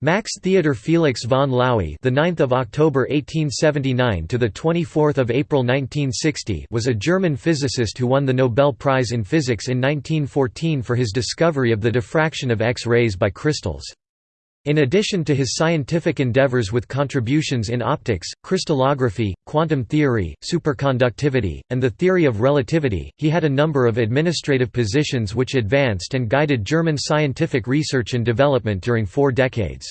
Max Theodor Felix von Laue, the 9th of October 1879 to the 24th of April 1960, was a German physicist who won the Nobel Prize in Physics in 1914 for his discovery of the diffraction of X-rays by crystals. In addition to his scientific endeavors with contributions in optics, crystallography, quantum theory, superconductivity, and the theory of relativity, he had a number of administrative positions which advanced and guided German scientific research and development during four decades.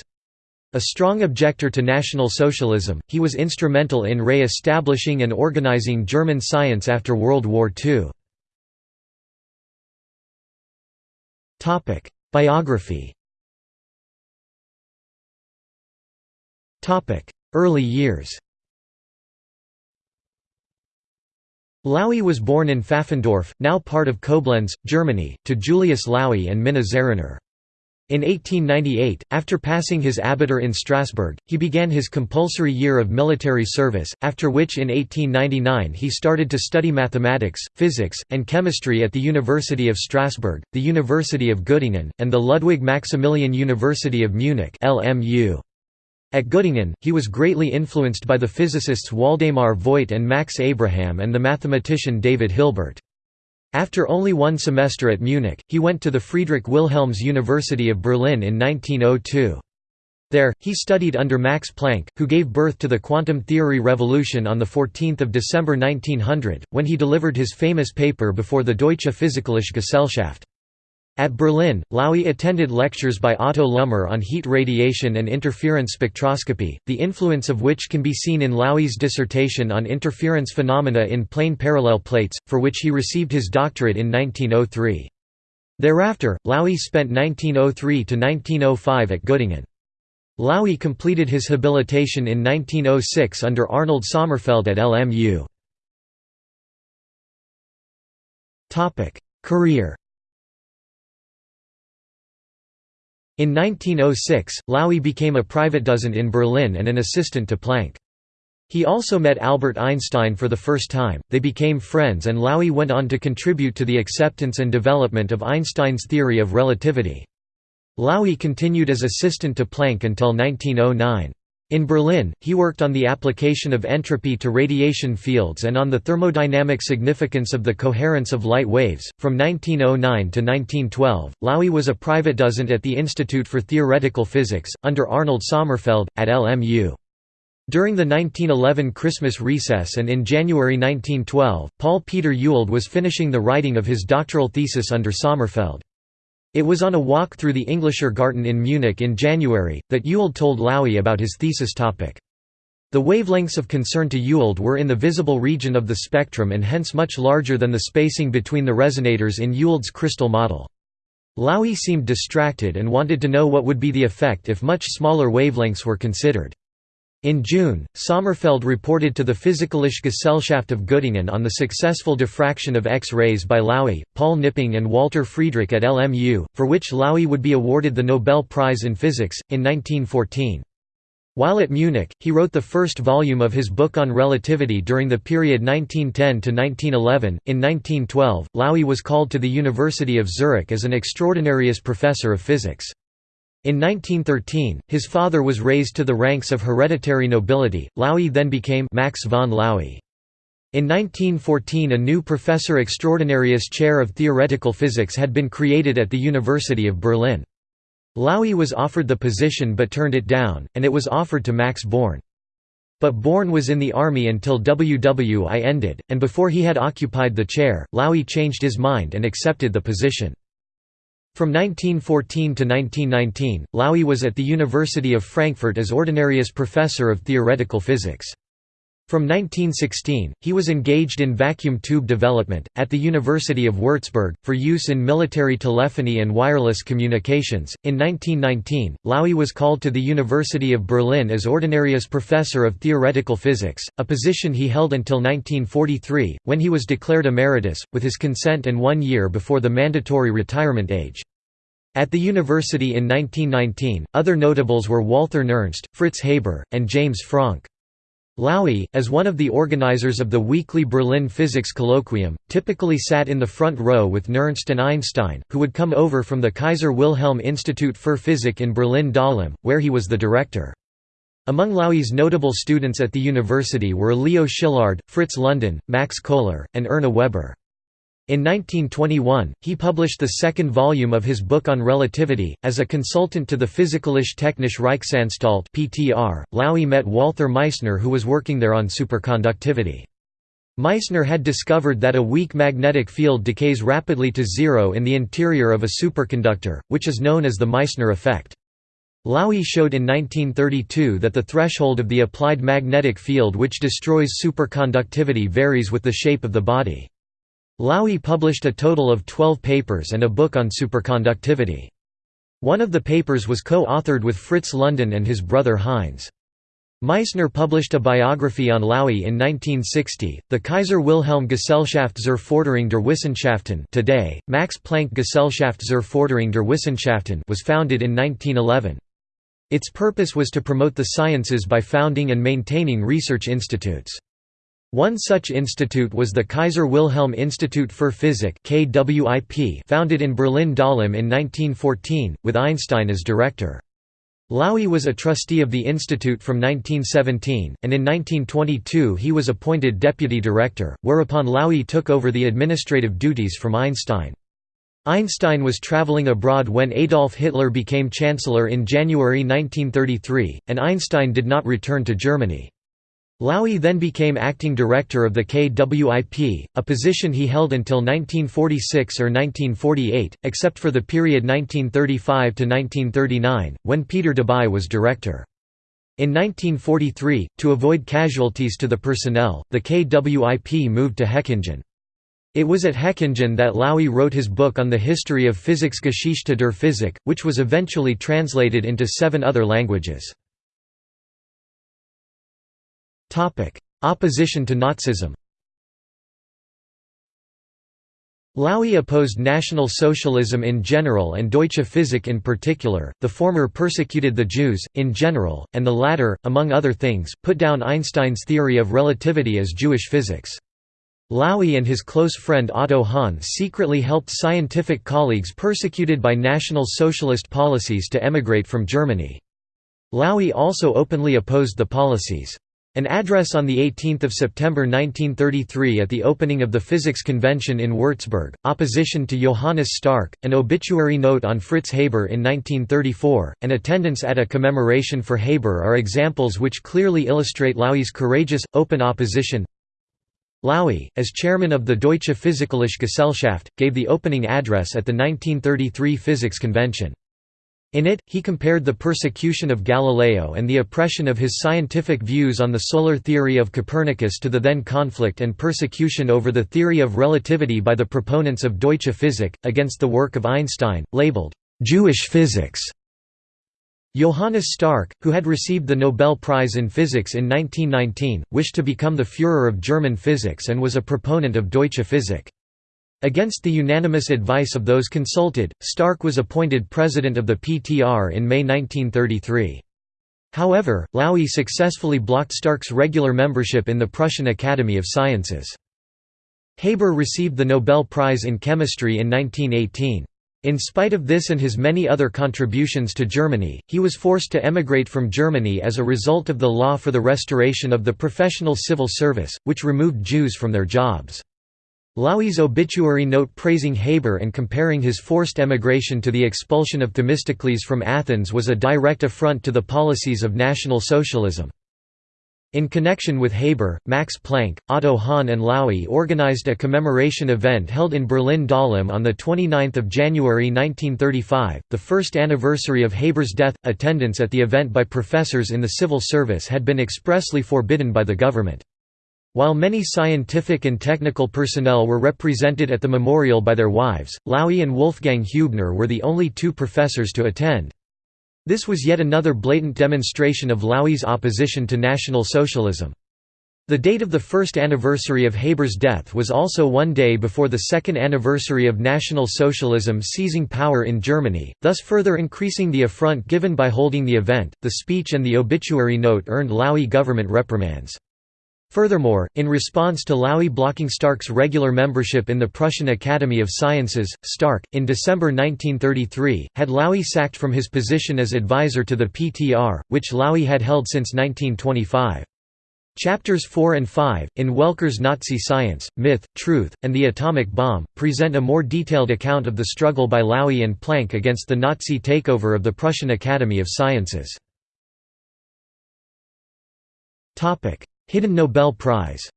A strong objector to National Socialism, he was instrumental in re-establishing and organizing German science after World War II. Biography Early years Laue was born in Pfaffendorf, now part of Koblenz, Germany, to Julius Laue and Minna Zerrenner. In 1898, after passing his abitur in Strasbourg, he began his compulsory year of military service, after which in 1899 he started to study mathematics, physics, and chemistry at the University of Strasbourg, the University of Göttingen, and the Ludwig Maximilian University of Munich LMU. At Göttingen, he was greatly influenced by the physicists Woldemar Voigt and Max Abraham and the mathematician David Hilbert. After only one semester at Munich, he went to the Friedrich Wilhelms University of Berlin in 1902. There, he studied under Max Planck, who gave birth to the quantum theory revolution on 14 December 1900, when he delivered his famous paper before the Deutsche Physikalische Gesellschaft. At Berlin, Laue attended lectures by Otto Lummer on heat radiation and interference spectroscopy, the influence of which can be seen in Laue's dissertation on interference phenomena in plane parallel plates, for which he received his doctorate in 1903. Thereafter, Laue spent 1903 to 1905 at Göttingen. Laue completed his habilitation in 1906 under Arnold Sommerfeld at LMU. Career In 1906, Laue became a privatdozent in Berlin and an assistant to Planck. He also met Albert Einstein for the first time, they became friends and Laue went on to contribute to the acceptance and development of Einstein's theory of relativity. Laue continued as assistant to Planck until 1909. In Berlin, he worked on the application of entropy to radiation fields and on the thermodynamic significance of the coherence of light waves. From 1909 to 1912, Laue was a privatdozent at the Institute for Theoretical Physics, under Arnold Sommerfeld, at LMU. During the 1911 Christmas recess and in January 1912, Paul Peter Ewald was finishing the writing of his doctoral thesis under Sommerfeld. It was on a walk through the Englischer Garten in Munich in January, that Ewald told Laue about his thesis topic. The wavelengths of concern to Ewald were in the visible region of the spectrum and hence much larger than the spacing between the resonators in Ewald's crystal model. Laue seemed distracted and wanted to know what would be the effect if much smaller wavelengths were considered. In June, Sommerfeld reported to the Physikalische Gesellschaft of Göttingen on the successful diffraction of X-rays by Laue, Paul Knipping and Walter Friedrich at LMU, for which Laue would be awarded the Nobel Prize in Physics, in 1914. While at Munich, he wrote the first volume of his book on relativity during the period 1910 to 1911. In 1912, Laue was called to the University of Zurich as an extraordinarius professor of physics. In 1913, his father was raised to the ranks of hereditary nobility. Laue then became Max von Laue. In 1914 a new Professor Extraordinarius Chair of Theoretical Physics had been created at the University of Berlin. Laue was offered the position but turned it down, and it was offered to Max Born. But Born was in the army until WWI ended, and before he had occupied the chair, Laue changed his mind and accepted the position. From 1914 to 1919, Laue was at the University of Frankfurt as Ordinarius Professor of Theoretical Physics. From 1916, he was engaged in vacuum tube development, at the University of Würzburg, for use in military telephony and wireless communications. In 1919, Laue was called to the University of Berlin as Ordinarius Professor of Theoretical Physics, a position he held until 1943, when he was declared emeritus, with his consent and one year before the mandatory retirement age. At the university in 1919, other notables were Walther Nernst, Fritz Haber, and James Franck. Laue, as one of the organizers of the weekly Berlin Physics Colloquium, typically sat in the front row with Nernst and Einstein, who would come over from the Kaiser Wilhelm Institut für Physik in Berlin-Dahlem, where he was the director. Among Laue's notable students at the university were Leo Szilard, Fritz London, Max Kohler, and Erna Weber. In 1921, he published the second volume of his book on relativity. As a consultant to the Physikalische Technische Reichsanstalt (PTR), Laue met Walther Meissner, who was working there on superconductivity. Meissner had discovered that a weak magnetic field decays rapidly to zero in the interior of a superconductor, which is known as the Meissner effect. Laue showed in 1932 that the threshold of the applied magnetic field which destroys superconductivity varies with the shape of the body. Laue published a total of 12 papers and a book on superconductivity. One of the papers was co-authored with Fritz London and his brother Heinz. Meissner published a biography on Laue in 1960, the Kaiser Wilhelm Gesellschaft zur Forderung der Wissenschaften today, Max Planck Gesellschaft zur Forderung der Wissenschaften was founded in 1911. Its purpose was to promote the sciences by founding and maintaining research institutes. One such institute was the Kaiser Wilhelm Institut für Physik founded in Berlin-Dahlem in 1914, with Einstein as director. Laue was a trustee of the institute from 1917, and in 1922 he was appointed deputy director, whereupon Laue took over the administrative duties from Einstein. Einstein was traveling abroad when Adolf Hitler became chancellor in January 1933, and Einstein did not return to Germany. Laue then became acting director of the KWIP, a position he held until 1946 or 1948, except for the period 1935–1939, when Peter Debye was director. In 1943, to avoid casualties to the personnel, the KWIP moved to Hechingen. It was at Hechingen that Laue wrote his book on the history of Physiksgeschichte der Physik, which was eventually translated into seven other languages. Opposition to Nazism Laue opposed National Socialism in general and Deutsche Physik in particular, the former persecuted the Jews, in general, and the latter, among other things, put down Einstein's theory of relativity as Jewish physics. Laue and his close friend Otto Hahn secretly helped scientific colleagues persecuted by National Socialist policies to emigrate from Germany. Laue also openly opposed the policies. An address on 18 September 1933 at the opening of the Physics Convention in Würzburg, opposition to Johannes Stark, an obituary note on Fritz Haber in 1934, and attendance at a commemoration for Haber are examples which clearly illustrate Laue's courageous, open opposition. Laue, as chairman of the Deutsche Physikalische Gesellschaft, gave the opening address at the 1933 Physics Convention. In it, he compared the persecution of Galileo and the oppression of his scientific views on the solar theory of Copernicus to the then conflict and persecution over the theory of relativity by the proponents of Deutsche Physik, against the work of Einstein, labeled, "'Jewish physics". Johannes Stark, who had received the Nobel Prize in Physics in 1919, wished to become the Führer of German physics and was a proponent of Deutsche Physik. Against the unanimous advice of those consulted, Stark was appointed president of the PTR in May 1933. However, Laue successfully blocked Stark's regular membership in the Prussian Academy of Sciences. Haber received the Nobel Prize in Chemistry in 1918. In spite of this and his many other contributions to Germany, he was forced to emigrate from Germany as a result of the law for the restoration of the professional civil service, which removed Jews from their jobs. Laue's obituary note praising Haber and comparing his forced emigration to the expulsion of Themistocles from Athens was a direct affront to the policies of National Socialism. In connection with Haber, Max Planck, Otto Hahn and Laue organized a commemoration event held in Berlin-Dahlem on 29 January 1935, the first anniversary of Haber's death. Attendance at the event by professors in the civil service had been expressly forbidden by the government. While many scientific and technical personnel were represented at the memorial by their wives, Laue and Wolfgang Heubner were the only two professors to attend. This was yet another blatant demonstration of Laue's opposition to National Socialism. The date of the first anniversary of Haber's death was also one day before the second anniversary of National Socialism seizing power in Germany, thus further increasing the affront given by holding the event. The speech and the obituary note earned Laue government reprimands. Furthermore, in response to Laue blocking Stark's regular membership in the Prussian Academy of Sciences, Stark, in December 1933, had Laue sacked from his position as advisor to the PTR, which Laue had held since 1925. Chapters 4 and 5, in Walker's Nazi Science, Myth, Truth, and the Atomic Bomb, present a more detailed account of the struggle by Laue and Planck against the Nazi takeover of the Prussian Academy of Sciences. Hidden Nobel Prize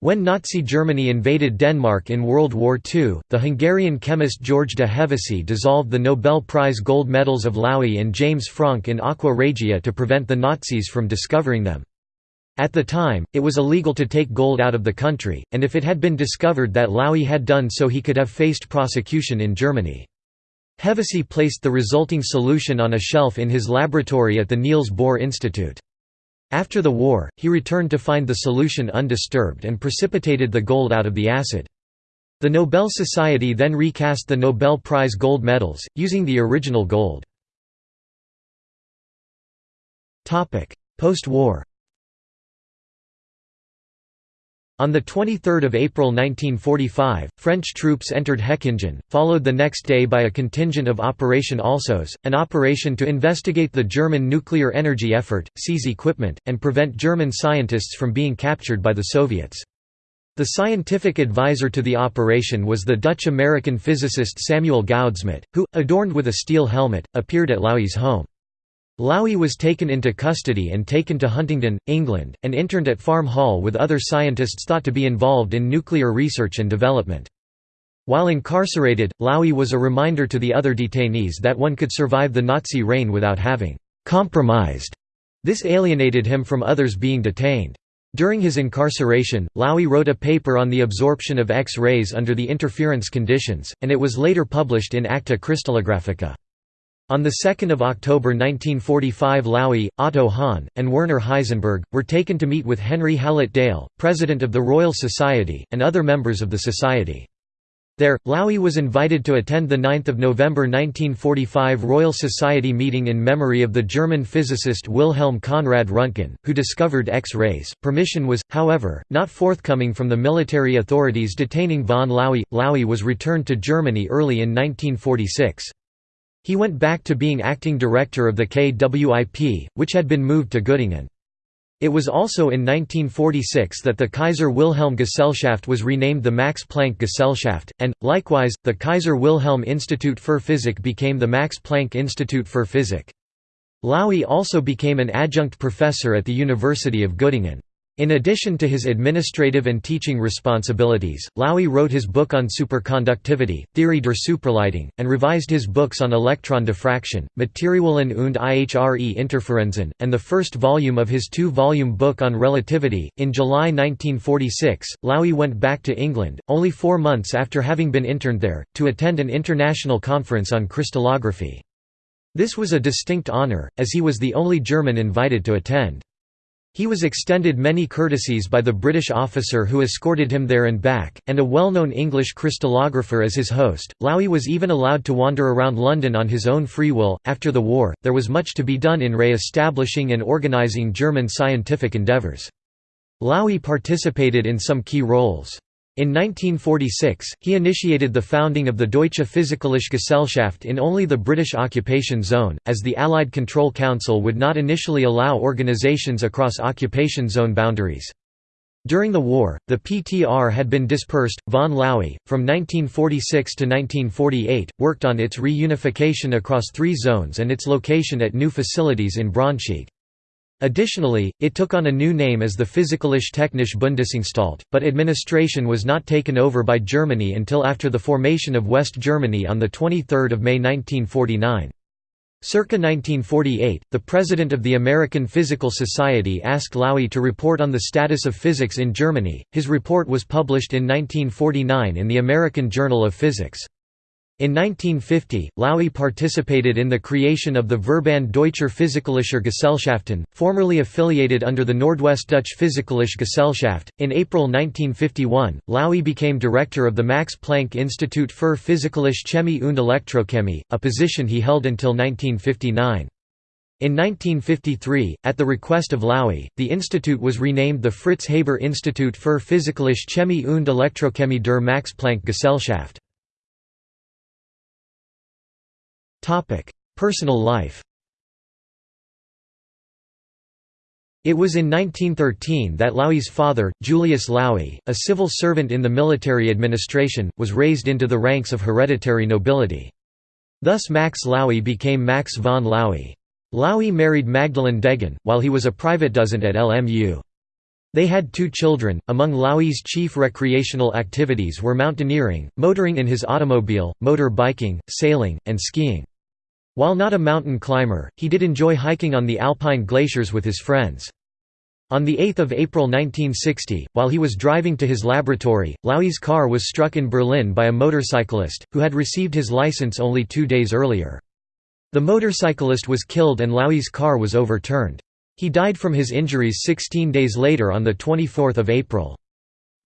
When Nazi Germany invaded Denmark in World War II, the Hungarian chemist George de Hevesy dissolved the Nobel Prize gold medals of Laue and James Franck in aqua regia to prevent the Nazis from discovering them. At the time, it was illegal to take gold out of the country, and if it had been discovered that Laue had done so he could have faced prosecution in Germany. Hevesy placed the resulting solution on a shelf in his laboratory at the Niels Bohr Institute. After the war, he returned to find the solution undisturbed and precipitated the gold out of the acid. The Nobel Society then recast the Nobel Prize gold medals, using the original gold. Post-war On 23 April 1945, French troops entered Hechingen, followed the next day by a contingent of Operation Alsos, an operation to investigate the German nuclear energy effort, seize equipment, and prevent German scientists from being captured by the Soviets. The scientific advisor to the operation was the Dutch-American physicist Samuel Goudsmit, who, adorned with a steel helmet, appeared at Laue's home. Laue was taken into custody and taken to Huntingdon, England, and interned at Farm Hall with other scientists thought to be involved in nuclear research and development. While incarcerated, Laue was a reminder to the other detainees that one could survive the Nazi reign without having «compromised». This alienated him from others being detained. During his incarceration, Laue wrote a paper on the absorption of X-rays under the interference conditions, and it was later published in Acta Crystallographica. On 2 October 1945 Laue, Otto Hahn, and Werner Heisenberg, were taken to meet with Henry Hallett Dale, president of the Royal Society, and other members of the Society. There, Laue was invited to attend the 9 November 1945 Royal Society meeting in memory of the German physicist Wilhelm Conrad Röntgen, who discovered X-rays. Permission was, however, not forthcoming from the military authorities detaining von Laue. Laue was returned to Germany early in 1946. He went back to being acting director of the KWIP, which had been moved to Göttingen. It was also in 1946 that the Kaiser Wilhelm Gesellschaft was renamed the Max Planck Gesellschaft, and, likewise, the Kaiser Wilhelm Institut für Physik became the Max Planck Institute für Physik. Laue also became an adjunct professor at the University of Göttingen. In addition to his administrative and teaching responsibilities, Laue wrote his book on superconductivity, Theorie der Superleitung, and revised his books on electron diffraction, Materialien und ihre Interferenzen, and the first volume of his two-volume book on relativity. In July 1946, Laue went back to England, only four months after having been interned there, to attend an international conference on crystallography. This was a distinct honour, as he was the only German invited to attend. He was extended many courtesies by the British officer who escorted him there and back, and a well-known English crystallographer as his host. Laue was even allowed to wander around London on his own free will. After the war, there was much to be done in re-establishing and organising German scientific endeavours. Laue participated in some key roles. In 1946, he initiated the founding of the Deutsche Physikalische Gesellschaft in only the British occupation zone, as the Allied Control Council would not initially allow organizations across occupation zone boundaries. During the war, the PTR had been dispersed. Von Laue, from 1946 to 1948, worked on its reunification across three zones and its location at new facilities in Braunschweig. Additionally, it took on a new name as the Physikalische Technische Bundesanstalt, but administration was not taken over by Germany until after the formation of West Germany on 23 May 1949. Circa 1948, the president of the American Physical Society asked Laue to report on the status of physics in Germany. His report was published in 1949 in the American Journal of Physics. In 1950, Laue participated in the creation of the Verband Deutscher Physikalischer Gesellschaften, formerly affiliated under the Nordwestdeutsche Physikalische Gesellschaft. In April 1951, Laue became director of the Max Planck Institut für Physikalische Chemie und Elektrochemie, a position he held until 1959. In 1953, at the request of Laue, the institute was renamed the Fritz Haber Institut für Physikalische Chemie und Elektrochemie der Max Planck Gesellschaft. Personal life It was in 1913 that Laue's father, Julius Laue, a civil servant in the military administration, was raised into the ranks of hereditary nobility. Thus Max Laue became Max von Laue. Laue married Magdalene Degen, while he was a private dozent at LMU. They had two children. Among Laue's chief recreational activities were mountaineering, motoring in his automobile, motor biking, sailing, and skiing. While not a mountain climber, he did enjoy hiking on the alpine glaciers with his friends. On 8 April 1960, while he was driving to his laboratory, Laue's car was struck in Berlin by a motorcyclist, who had received his license only two days earlier. The motorcyclist was killed and Laue's car was overturned. He died from his injuries 16 days later on 24 April.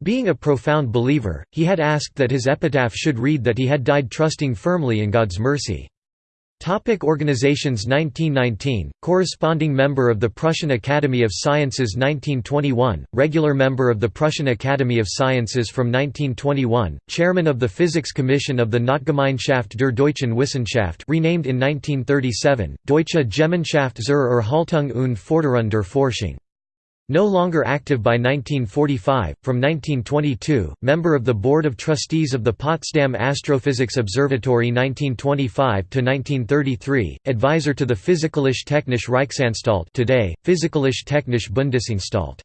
Being a profound believer, he had asked that his epitaph should read that he had died trusting firmly in God's mercy. Topic Organizations 1919, corresponding member of the Prussian Academy of Sciences 1921, regular member of the Prussian Academy of Sciences from 1921, chairman of the Physics Commission of the Notgemeinschaft der Deutschen Wissenschaft renamed in 1937, Deutsche Gemeinschaft zur Erhaltung und Forderung der Forschung. No longer active by 1945, from 1922, member of the Board of Trustees of the Potsdam Astrophysics Observatory 1925–1933, advisor to the Physikalische Technische Reichsanstalt today, Physikalische Technische Bundesanstalt.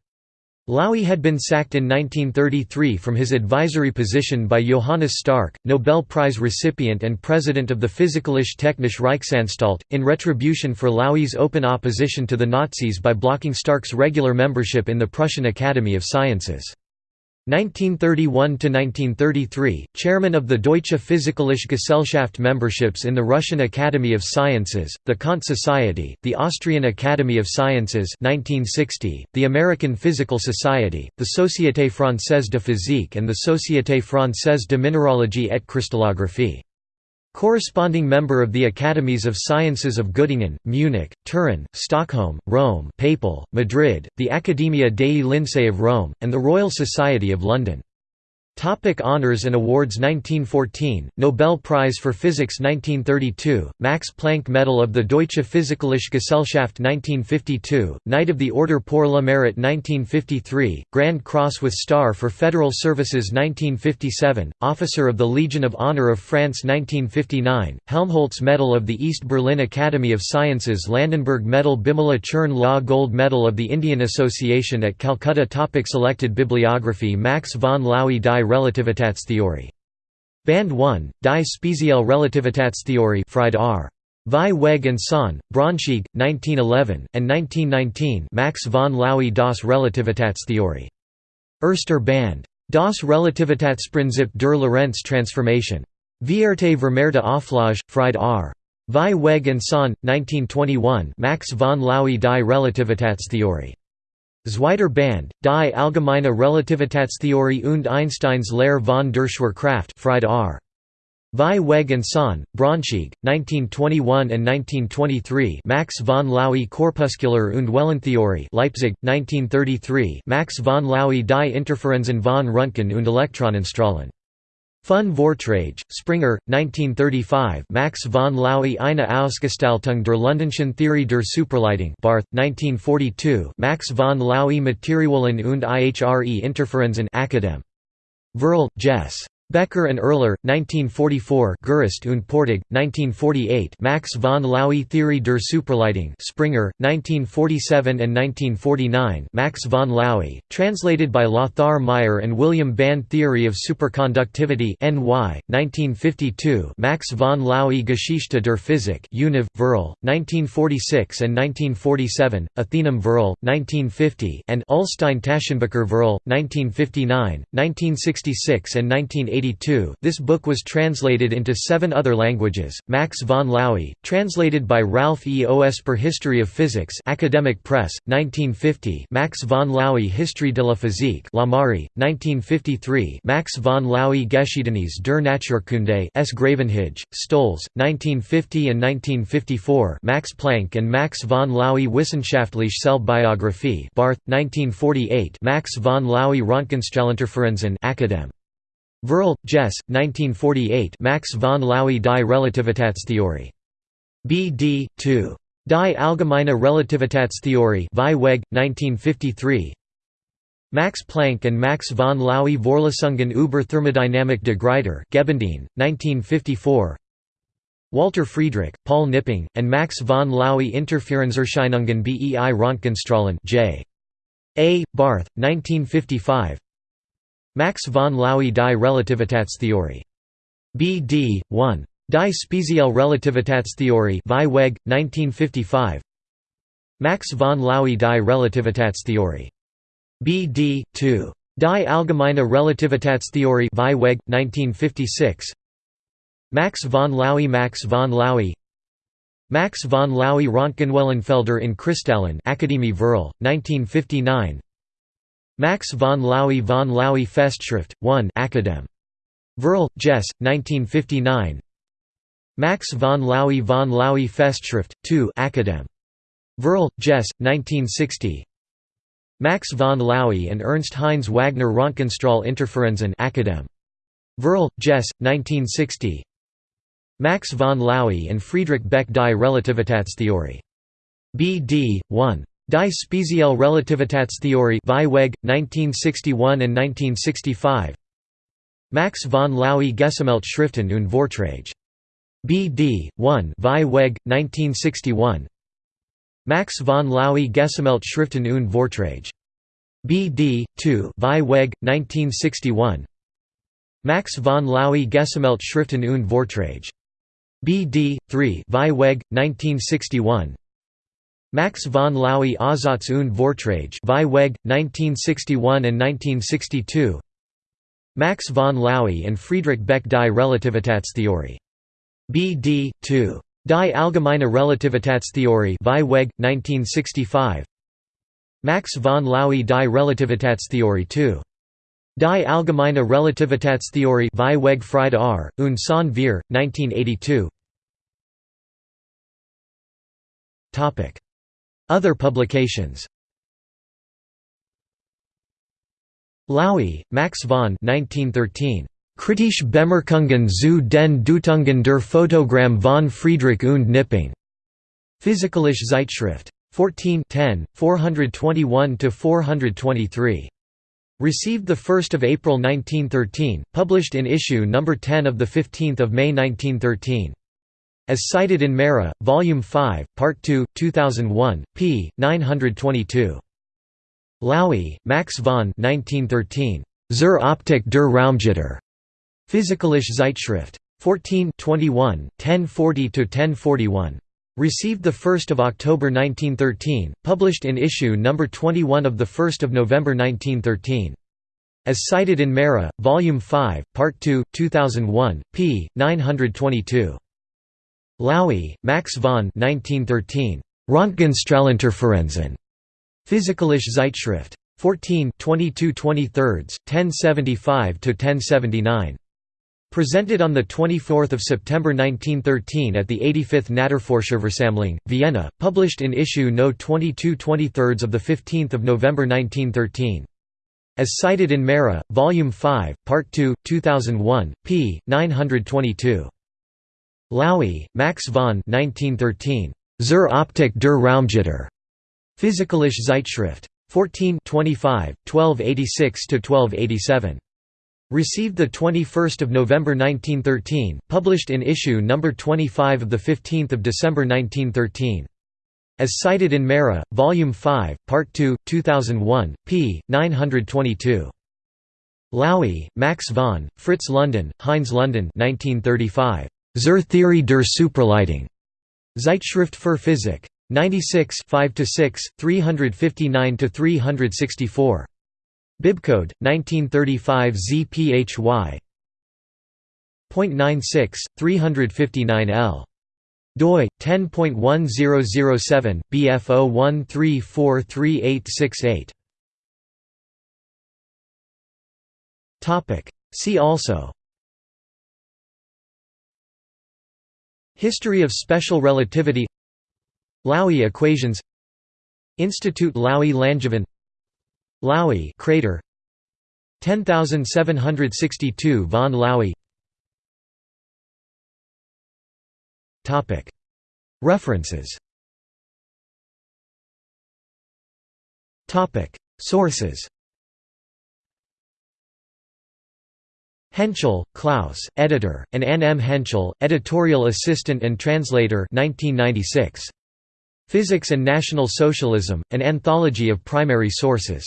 Laue had been sacked in 1933 from his advisory position by Johannes Stark, Nobel Prize recipient and president of the Physikalische Technische Reichsanstalt, in retribution for Laue's open opposition to the Nazis by blocking Stark's regular membership in the Prussian Academy of Sciences. 1931–1933, chairman of the Deutsche Physikalische Gesellschaft memberships in the Russian Academy of Sciences, the Kant Society, the Austrian Academy of Sciences 1960, the American Physical Society, the Société Française de Physique and the Société Française de Minéralogie et Cristallographie. Corresponding member of the Academies of Sciences of Göttingen, Munich, Turin, Stockholm, Rome Papal, Madrid, the Accademia dei Lincei of Rome, and the Royal Society of London. Topic honors and awards 1914, Nobel Prize for Physics 1932, Max Planck Medal of the Deutsche Physikalische Gesellschaft 1952, Knight of the Order pour le Mérite 1953, Grand Cross with Star for Federal Services 1957, Officer of the Legion of Honor of France 1959, Helmholtz Medal of the East Berlin Academy of Sciences Ladenburg Medal Bimala Churn Law Gold Medal of the Indian Association at Calcutta. Topic Selected bibliography Max von Laue die Relativitätstheorie. Band 1, Die Spezielle Relativitätstheorie Fried R. Vieweg und Son, Braunschweig, 1911, and 1919 Max von Laue das Relativitätstheorie. Erster Band. Das Relativitätsprinzip der Lorentz-Transformation. Vierte vermehrte Auflage, Fried R. Vieweg und Son, 1921 Max von Laue die Relativitätstheorie. Zweiter Band, Die allgemeine Relativitätstheorie und Einsteins Lehre von der Schwerkraft Fried R. Vieweg und Son, Braunschweig, 1921 and 1923 Max von Laue Korpuskular und Wellentheorie Leipzig, 1933 Max von Laue die Interferenzen von Röntgen und Elektronenstrahlen Fun Vortrage, Springer, 1935 Max von Laue eine Ausgestaltung der Londonschen Theorie der Superleitung Barth, 1942 Max von Laue Materialien und ihre Interferenzen Akadem. Verl, Jess. Becker and Erler, 1944 Gerüst und Portig, 1948 Max von Laue Theorie der Superleitung Springer, 1947 and 1949 Max von Laue, translated by Lothar Meyer and William Band Theory of Superconductivity NY, 1952 Max von Laue Geschichte der Physik Univ, Verl, 1946 and 1947, Athenum Verl, 1950 and Ullstein Taschenbucher Verl, 1959, 1966 and 1980 1982 this book was translated into seven other languages. Max von Laue, translated by Ralph E. Oesper History of Physics Academic Press, 1950 Max von Laue History de la Physique Lamari, 1953 Max von Laue Geschiedenis der Naturkunde S. Gravenhage, Stolz, 1950 and 1954 Max Planck and Max von Laue Wissenschaftliche Selbstbiographie Barth, 1948 Max von Laue Röntgenstrahlinterferenzen Academ. Verl, Jess, 1948 Max von Laue die Relativitätstheorie. B.D. 2. Die Allgemeine Relativitätstheorie Weg, 1953 Max Planck and Max von Laue Vorlesungen über Thermodynamik de Gruyter Gebendien, 1954 Walter Friedrich, Paul Knipping, and Max von Laue Interferenzerscheinungen bei Röntgenstrahlen J. A. Barth, 1955 Max von Laue die Relativitätstheorie. B. D. 1. Die Spezielle Relativitätstheorie Weg, 1955 Max von Laue die Relativitätstheorie. B. D. 2. Die Allgemeine Relativitätstheorie Weg, 1956 Max von Laue Max von Laue Max von Laue Röntgenwellenfelder in Kristallen Akademie Verl, 1959 Max von Laue von Laue Festschrift, 1 Academ. Verl, Jess, 1959 Max von Laue von Laue Festschrift, 2 Academ. Verl, Jess, 1960 Max von Laue and Ernst Heinz Wagner Röntgenstrahl Interferenzen Academ. Verl, Jess, 1960 Max von Laue and Friedrich Beck die Relativitätstheorie. B. D. 1. Die Spezielle Relativitätstheorie Weg, 1961 and 1965 Max von Laue Gesammelt Schriften und Vorträge. B. D. 1 Weg, 1961 Max von Laue Gesammelt Schriften und Vorträge. B. D. 2 Weg, 1961 Max von Laue Gesammelt Schriften und Vorträge. B. D. 3 Weg, 1961 Max von Laue Aussatz und Vorträge Weg, 1961 and 1962 Max von Laue and Friedrich Beck die Relativitätstheorie. B. D. 2. Die Allgemeine Relativitätstheorie Weg, 1965 Max von Laue die Relativitätstheorie 2. Die Allgemeine Relativitätstheorie Weg Friede R. und Son wir, 1982 other publications Laue, Max von 1913. Kritische Bemerkungen zu den Deutungen der Photogramm von Friedrich und Knipping. Physikalische Zeitschrift. 14 10, 421–423. Received 1 April 1913, published in issue No. 10 of 15 May 1913. As cited in Mehra, Volume 5, Part 2, 2001, p. 922. Laue, Max von 1913. Zur Optik der Raumgitter. Physikalische Zeitschrift. 14 21, 1040–1041. Received 1 October 1913, published in issue No. 21 of 1 November 1913. As cited in Mehra, Volume 5, Part 2, 2001, p. 922. Laue, Max von 1913. Röntgenstrahlinterferenzen. Physikalische Zeitschrift. 14 22 23, 1075–1079. Presented on 24 September 1913 at the 85th Naturforscherversammlung, Vienna, published in issue No. 22 23 of 15 November 1913. As cited in Mehra, Volume 5, Part 2, 2001, p. 922. Laue, Max von 1913. Zur Optik der Raumgitter. Physikalische Zeitschrift. 14 25, 1286–1287. Received 21 November 1913, published in issue No. 25 of the 15 December 1913. As cited in Mehra, Volume 5, Part 2, 2001, p. 922. Laue, Max von, Fritz London, Heinz London 1935. Zur Theorie der Supraleitung. Zeitschrift für Physik. 96 5–6, 359–364. Bibcode, 1935 ZPHY. 0.96, 359 L doi 10.1007 bf01343868 topic see also history of special relativity Laue equations Institute Laue Langevin Laue crater 10762 von Laue References Topic. Sources Henschel, Klaus, editor, and Anne M. Henschel, editorial assistant and translator 1996. Physics and National Socialism, An Anthology of Primary Sources.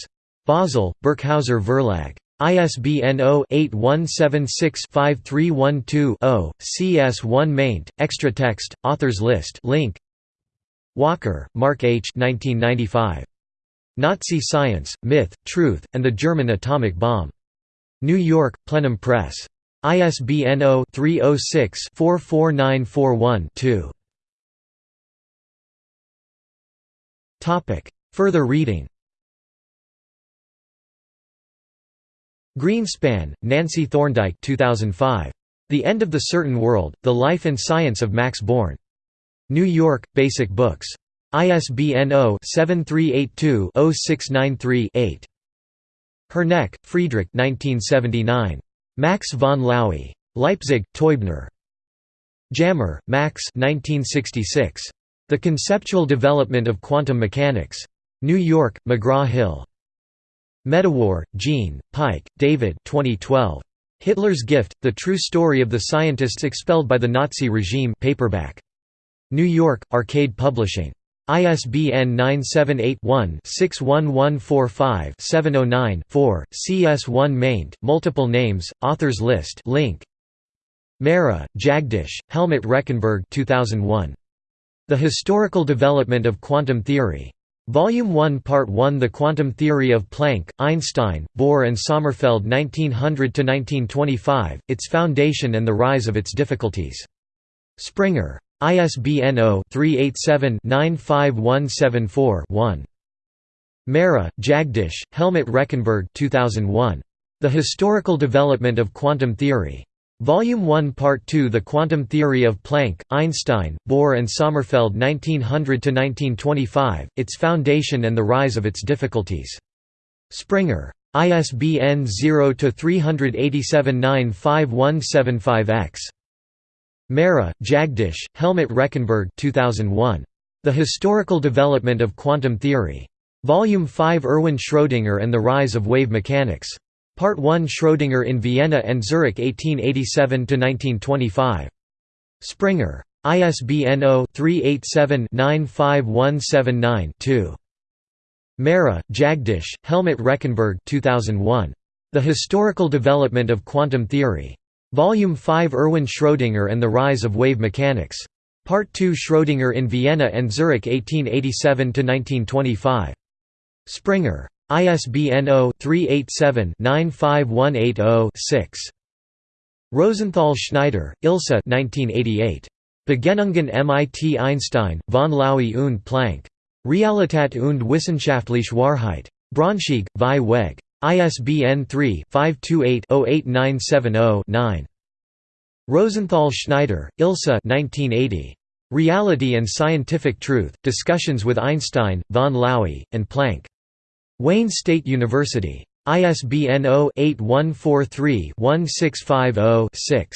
Basel, Birkhäuser Verlag. ISBN 0-8176-5312-0, CS1 maint, extra text, authors list link. Walker, Mark H. 1995. Nazi Science, Myth, Truth, and the German Atomic Bomb. New York, Plenum Press. ISBN 0-306-44941-2. Further reading Greenspan, Nancy Thorndike 2005. The End of the Certain World, The Life and Science of Max Born. New York, Basic Books. ISBN 0-7382-0693-8. Herneck, Friedrich 1979. Max von Laue. Leipzig, Teubner. Jammer, Max 1966. The Conceptual Development of Quantum Mechanics. New York, McGraw-Hill. Medawar, Jean, Pike, David 2012. Hitler's Gift, The True Story of the Scientists Expelled by the Nazi Regime paperback. New York, Arcade Publishing. ISBN 978-1-61145-709-4, CS1 maint, multiple names, authors list link. Mehra, Jagdish, Helmut Rechenberg 2001. The Historical Development of Quantum Theory. Volume 1 Part 1 The Quantum Theory of Planck, Einstein, Bohr and Sommerfeld 1900–1925, Its Foundation and the Rise of Its Difficulties. Springer. ISBN 0-387-95174-1. Mehra, Jagdish, Helmut Rechenberg 2001. The Historical Development of Quantum Theory. Volume 1 Part 2 The Quantum Theory of Planck, Einstein, Bohr and Sommerfeld 1900–1925, Its Foundation and the Rise of Its Difficulties. Springer. ISBN 0-387-95175-X. Mehra, Jagdish, Helmut Rechenberg 2001. The Historical Development of Quantum Theory. Volume 5 Erwin Schrödinger and the Rise of Wave Mechanics. Part 1 Schrödinger in Vienna and Zurich 1887–1925. Springer. ISBN 0-387-95179-2. Mehra, Jagdish, Helmut Rechenberg 2001. The Historical Development of Quantum Theory. Volume 5 Erwin Schrödinger and the Rise of Wave Mechanics. Part 2 Schrödinger in Vienna and Zurich 1887–1925. Springer. ISBN 0-387-95180-6. Rosenthal Schneider, Ilse Begegnungen MIT Einstein, von Laue und Planck. Realität und wissenschaftliche Wahrheit. Braunschweig, Vieweg. ISBN 3-528-08970-9. Rosenthal Schneider, Ilse Reality and Scientific Truth, Discussions with Einstein, von Laue, and Planck. Wayne State University. ISBN 0-8143-1650-6.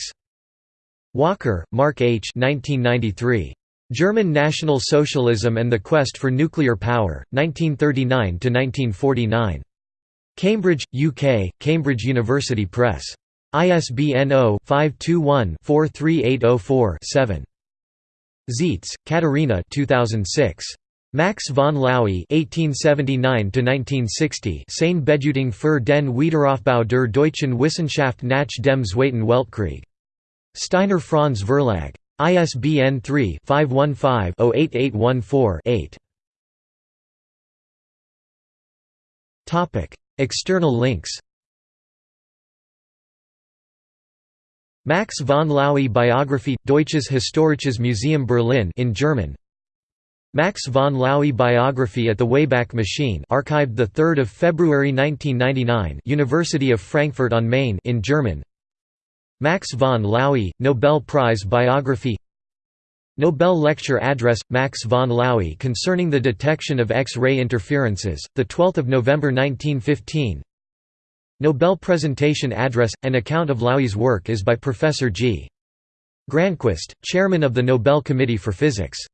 Walker, Mark H. 1993. German National Socialism and the Quest for Nuclear Power, 1939–1949. Cambridge, UK, Cambridge University Press. ISBN 0-521-43804-7. Zeitz, Katharina 2006. Max von Laue (1879–1960) Seine Bedeutung für den Wiederaufbau der deutschen Wissenschaft nach dem Zweiten Weltkrieg. Steiner Franz Verlag. ISBN 3-515-08814-8. External links. Max von Laue Biography Deutsches Historisches Museum Berlin in German. Max von Laue biography at the Wayback Machine archived 3 February 1999 University of Frankfurt on Main in German. Max von Laue, Nobel Prize biography Nobel Lecture Address – Max von Laue concerning the detection of X-ray interferences, 12 November 1915 Nobel Presentation Address – An account of Laue's work is by Professor G. Granquist, chairman of the Nobel Committee for Physics